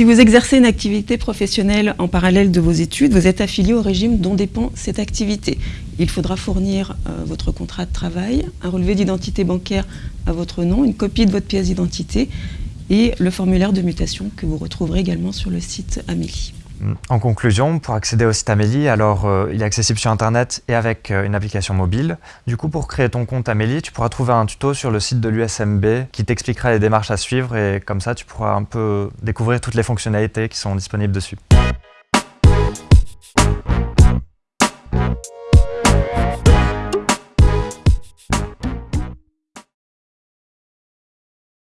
Si vous exercez une activité professionnelle en parallèle de vos études, vous êtes affilié au régime dont dépend cette activité. Il faudra fournir euh, votre contrat de travail, un relevé d'identité bancaire à votre nom, une copie de votre pièce d'identité et le formulaire de mutation que vous retrouverez également sur le site Amélie. En conclusion, pour accéder au site Amélie, alors euh, il est accessible sur Internet et avec euh, une application mobile. Du coup, pour créer ton compte Amélie, tu pourras trouver un tuto sur le site de l'USMB qui t'expliquera les démarches à suivre et comme ça, tu pourras un peu découvrir toutes les fonctionnalités qui sont disponibles dessus.